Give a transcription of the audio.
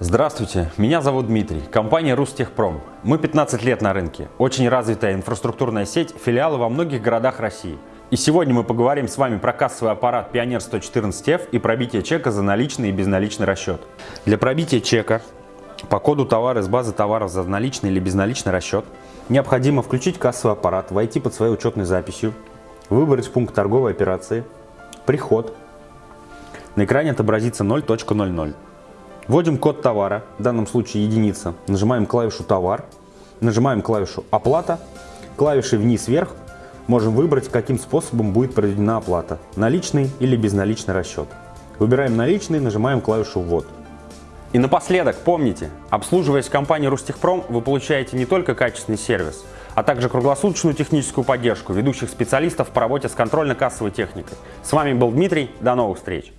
Здравствуйте, меня зовут Дмитрий, компания Рустехпром. Мы 15 лет на рынке, очень развитая инфраструктурная сеть, филиалы во многих городах России. И сегодня мы поговорим с вами про кассовый аппарат Пионер 114F и пробитие чека за наличный и безналичный расчет. Для пробития чека по коду товара из базы товаров за наличный или безналичный расчет необходимо включить кассовый аппарат, войти под своей учетной записью, выбрать пункт торговой операции, приход. На экране отобразится 0.00. Вводим код товара, в данном случае единица, нажимаем клавишу «Товар», нажимаем клавишу «Оплата», клавишей вниз-вверх можем выбрать, каким способом будет проведена оплата – наличный или безналичный расчет. Выбираем наличный, нажимаем клавишу «Ввод». И напоследок, помните, обслуживаясь компанией Рустехпром, вы получаете не только качественный сервис, а также круглосуточную техническую поддержку ведущих специалистов по работе с контрольно-кассовой техникой. С вами был Дмитрий, до новых встреч!